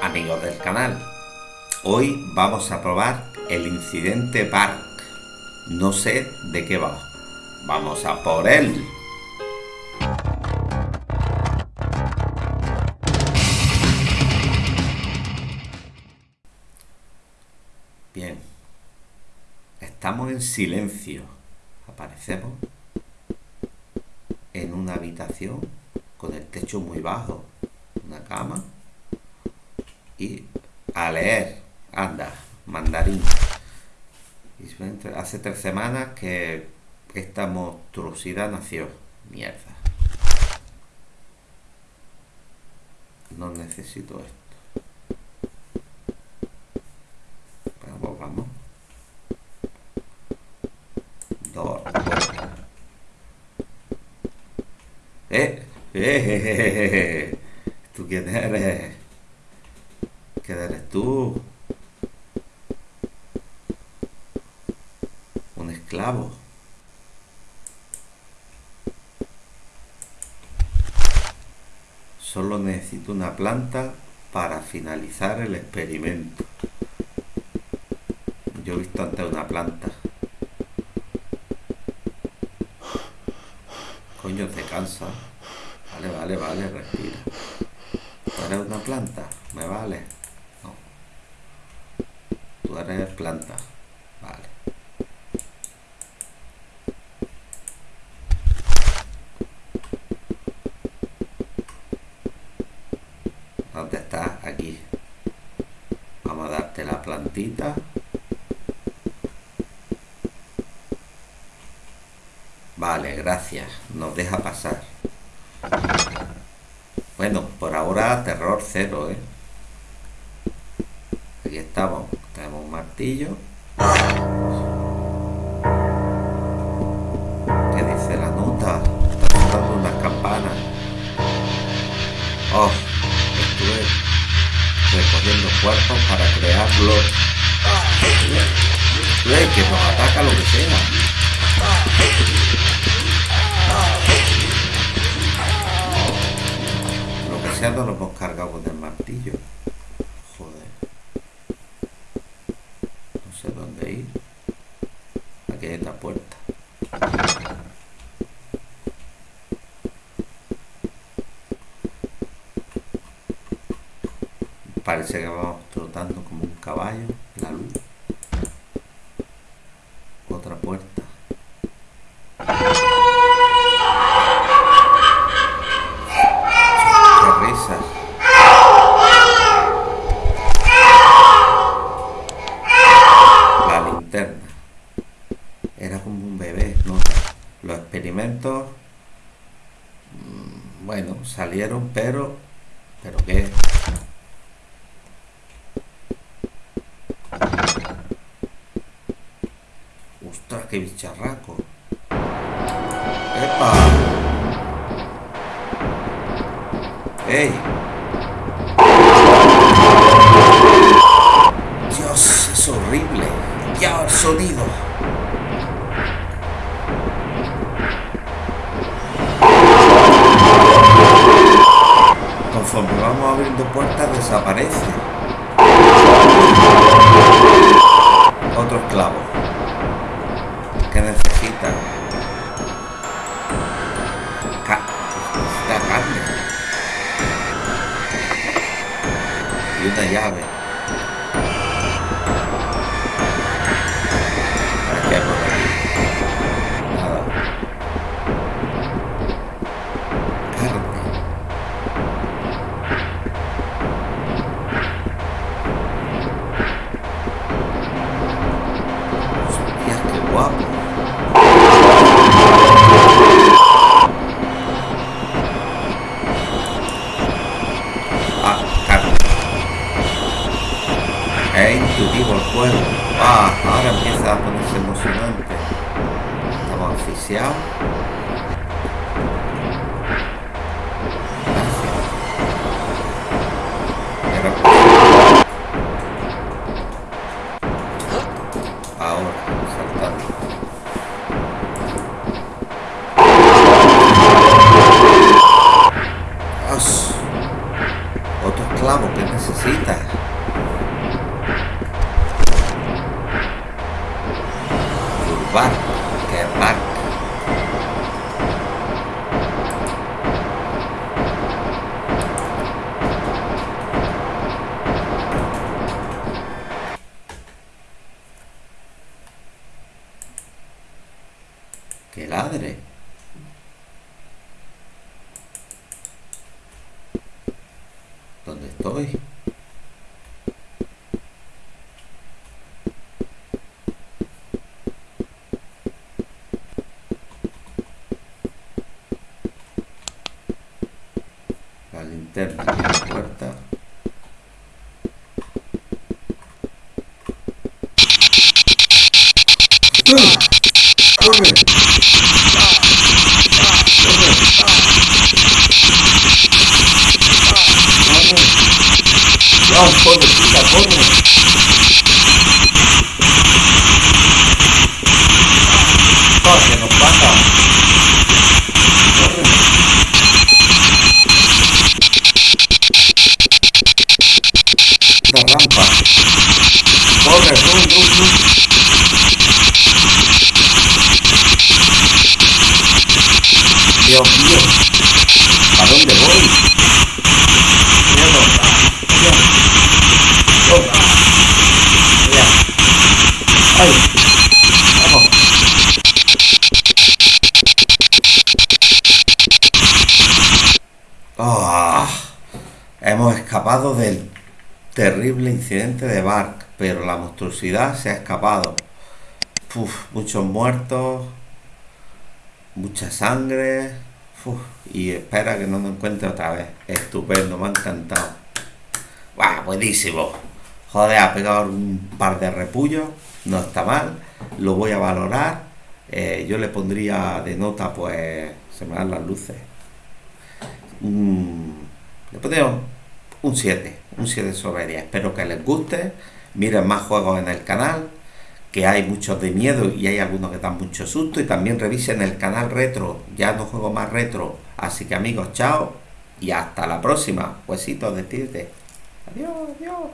amigos del canal. Hoy vamos a probar el incidente Park. No sé de qué va. Vamos a por él. Bien. Estamos en silencio. Aparecemos en una habitación con el techo muy bajo, una cama a leer, anda, mandarín. hace tres semanas que esta monstruosidad nació. Mierda. No necesito esto. Vamos, vamos. Dos. Eh, eh, eh, ¿Tú quién eres? ¿Qué eres tú? Un esclavo. Solo necesito una planta para finalizar el experimento. Yo he visto antes una planta. Coño, te cansa. Vale, vale, vale, respira. ¿Eres una planta? Me vale. No. Tú eres planta. Vale. ¿Dónde estás? Aquí. Vamos a darte la plantita. Vale, gracias. Nos deja pasar. Bueno, por ahora terror cero, ¿eh? Aquí estamos. Martillo. ¿Qué dice la nota? Está sonando unas campanas. Oh, estuve recogiendo cuerpos para crearlos. que nos ataca lo que sea. no lo hemos cargado con el martillo. Joder. No sé dónde ir. Aquí hay esta puerta. Parece que vamos trotando como un caballo. La luz. Otra puerta. Era como un bebé, ¿no? Los experimentos, mm, bueno, salieron, pero, ¿pero qué? Qué bicharraco! ¡Epa! ¡Ey! Dios, es horrible. Ya el sonido. Conforme vamos abriendo puertas desaparece. tá Ca... Tá tá tá E velho. dinâmica canal oficial. Era a Urbar, que es bar. Que ladre. ¿Dónde estoy? La linterna y la puerta. Hemos escapado del terrible incidente de Bark, pero la monstruosidad se ha escapado. Muchos muertos, mucha sangre. y espera que no me encuentre otra vez. Estupendo, me ha encantado. ¡Guau! Buenísimo. Joder, ha pegado un par de repullos. No está mal. Lo voy a valorar. Eh, yo le pondría de nota, pues. Se me dan las luces. Mm, le un 7. Un 7 sobre 10. Espero que les guste. Miren más juegos en el canal que hay muchos de miedo y hay algunos que dan mucho susto y también revisen el canal retro, ya no juego más retro, así que amigos, chao y hasta la próxima, huesitos, despídete. Adiós, adiós.